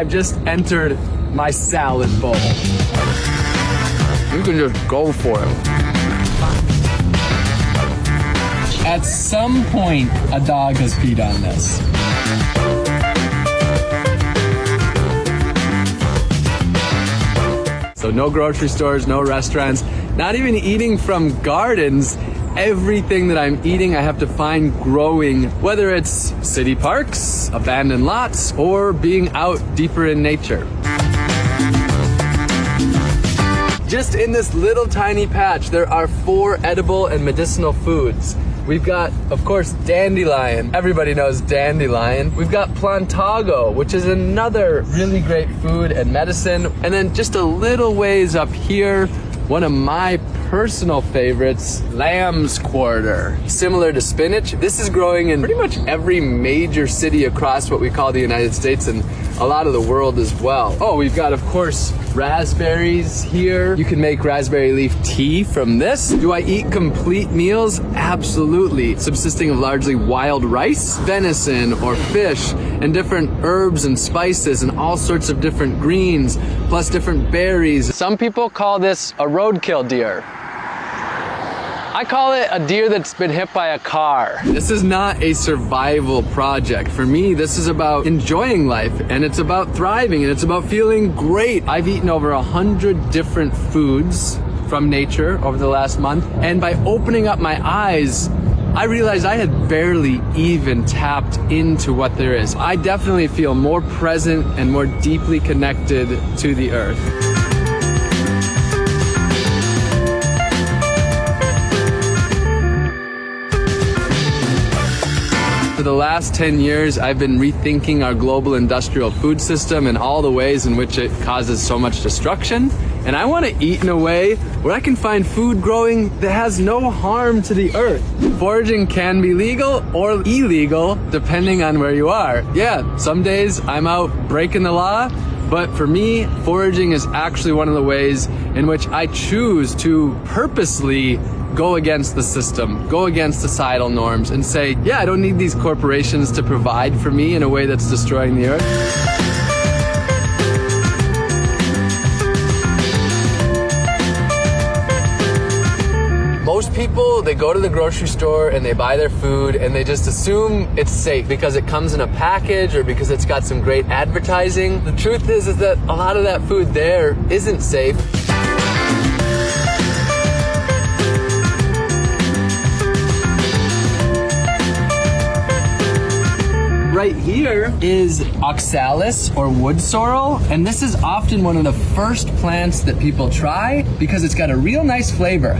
I've just entered my salad bowl. You can just go for it. At some point, a dog has peed on this. So no grocery stores, no restaurants, not even eating from gardens. Everything that I'm eating, I have to find growing, whether it's city parks, abandoned lots, or being out deeper in nature. Just in this little tiny patch, there are four edible and medicinal foods. We've got, of course, dandelion. Everybody knows dandelion. We've got plantago, which is another really great food and medicine. And then just a little ways up here, one of my personal favorites, lamb's quarter. Similar to spinach, this is growing in pretty much every major city across what we call the United States and a lot of the world as well. Oh, we've got, of course, raspberries here. You can make raspberry leaf tea from this. Do I eat complete meals? Absolutely. Subsisting of largely wild rice, venison, or fish, and different herbs and spices, and all sorts of different greens, plus different berries. Some people call this a roadkill deer. I call it a deer that's been hit by a car. This is not a survival project. For me, this is about enjoying life and it's about thriving and it's about feeling great. I've eaten over a hundred different foods from nature over the last month. And by opening up my eyes, I realized I had barely even tapped into what there is. I definitely feel more present and more deeply connected to the earth. For the last 10 years, I've been rethinking our global industrial food system and all the ways in which it causes so much destruction. And I want to eat in a way where I can find food growing that has no harm to the earth. Foraging can be legal or illegal depending on where you are. Yeah, some days I'm out breaking the law, but for me, foraging is actually one of the ways in which I choose to purposely go against the system, go against societal norms, and say, yeah, I don't need these corporations to provide for me in a way that's destroying the earth. most people, they go to the grocery store and they buy their food and they just assume it's safe because it comes in a package or because it's got some great advertising. The truth is, is that a lot of that food there isn't safe. Right here is oxalis or wood sorrel, and this is often one of the first plants that people try because it's got a real nice flavor.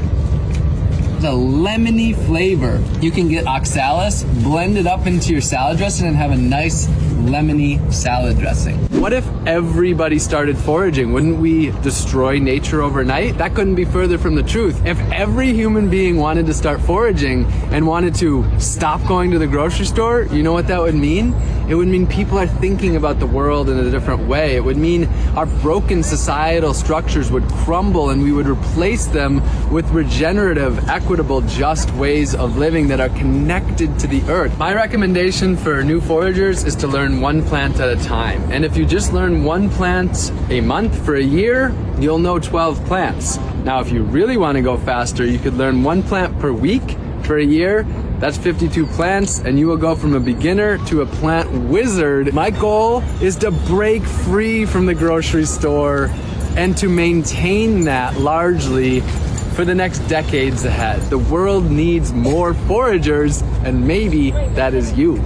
A lemony flavor. You can get oxalis, blend it up into your salad dressing and have a nice lemony salad dressing. What if everybody started foraging? Wouldn't we destroy nature overnight? That couldn't be further from the truth. If every human being wanted to start foraging and wanted to stop going to the grocery store, you know what that would mean? It would mean people are thinking about the world in a different way. It would mean our broken societal structures would crumble and we would replace them with regenerative, equitable, just ways of living that are connected to the earth. My recommendation for new foragers is to learn learn one plant at a time. And if you just learn one plant a month for a year, you'll know 12 plants. Now, if you really want to go faster, you could learn one plant per week for a year. That's 52 plants, and you will go from a beginner to a plant wizard. My goal is to break free from the grocery store and to maintain that largely for the next decades ahead. The world needs more foragers, and maybe that is you.